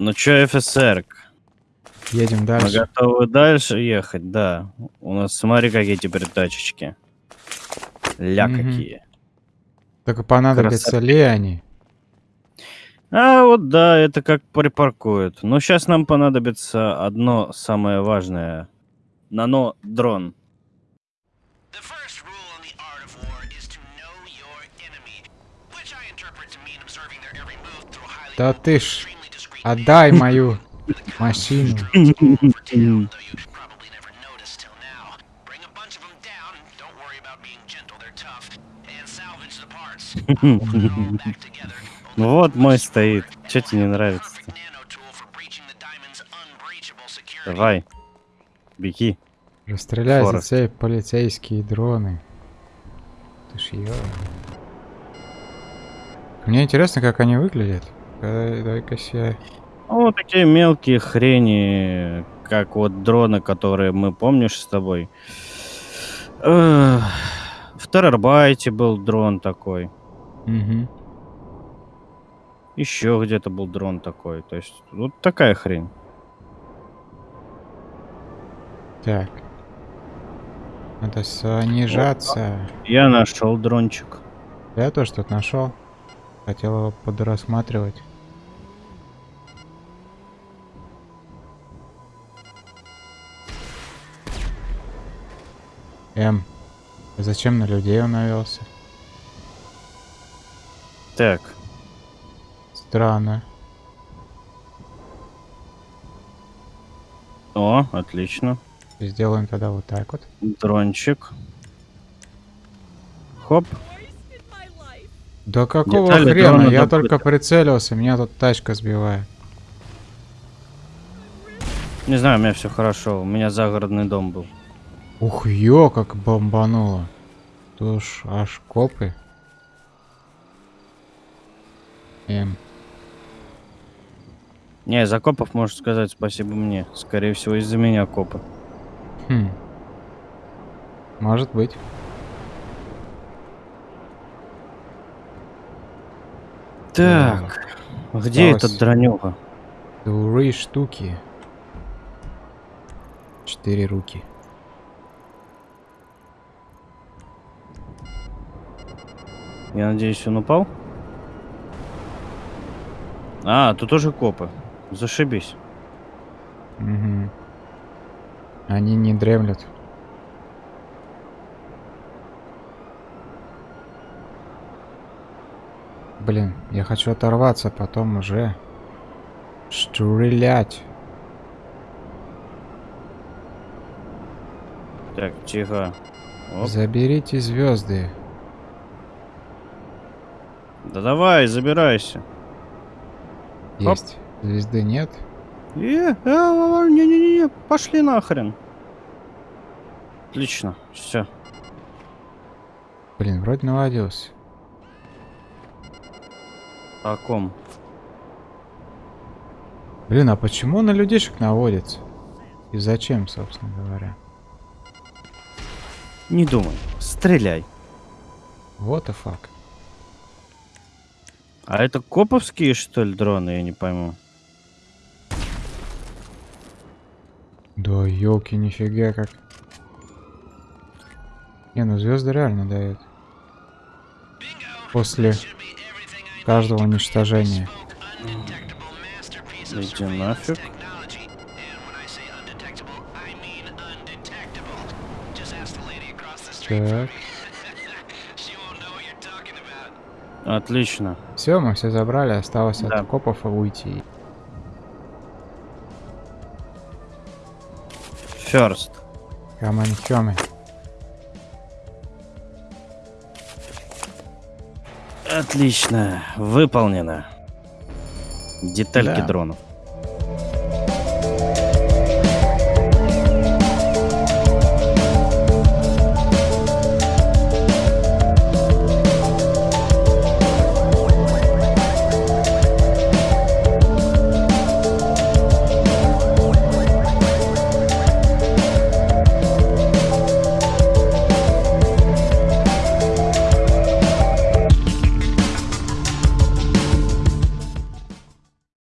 Ну чё, офицер? Едем Мы дальше. готовы дальше ехать, да. У нас, смотри, какие теперь тачечки. Ля Мгм. какие. Только понадобятся Красота. ли они? А вот да, это как припаркуют. Но сейчас нам понадобится одно самое важное. Нано-дрон. The first rule in the art of war is to know your enemy, which I interpret to mean observing their every move through a highly Да ты ж отдай мою машину. Ну вот мой стоит. Че тебе не security. Давай. Беги. Расстреляй за все полицейские дроны. Ты ж ё. Мне интересно, как они выглядят. Дай-ка. Ну, вот такие мелкие хрени, как вот дроны, которые мы, помнишь, с тобой. В Террорбайте был дрон такой. Мгм. Еще где-то был дрон такой. То есть, вот такая хрень. Так. Надо снижаться. Я нашел дрончик. Я тоже тут нашел. Хотел его подрассматривать. М. Зачем на людей он навелся? Так, Странно. о, отлично. Сделаем тогда вот так вот. Дрончик. Хоп. Да какого Детали хрена? Я только прицелился, меня тут тачка сбивает. Не знаю, у меня все хорошо. У меня загородный дом был. Ух, ё, как бомбануло. Тут ж аж копы. Эм, Не, из окопов можешь сказать спасибо мне. Скорее всего, из-за меня копы. хм. Может быть. Так, где Осталось. этот дронюга? Дуры штуки. Четыре руки. Я надеюсь, он упал? А, тут тоже копы. Зашибись. Угу. Они не дремлют. Блин, я хочу оторваться, потом уже стрелять. Так, тихо. Оп. Заберите звезды. Да давай, забирайся. Есть. Звезды нет. Э, не-не-не, пошли нахрен. Отлично, все. Блин, вроде наводился. О ком? Блин, а почему на людишек наводится? И зачем, собственно говоря? Не думай, стреляй. Вот и факт. А это коповские, что ли, дроны, я не пойму. Да елки, нифига как. Не, ну звезды реально дают. После каждого уничтожения. Иди нафиг. Так. Отлично. Все, мы все забрали, осталось Да. от копов уйти. First. Каманхёмы. Отлично. Выполнено. Детальки Да. дронов.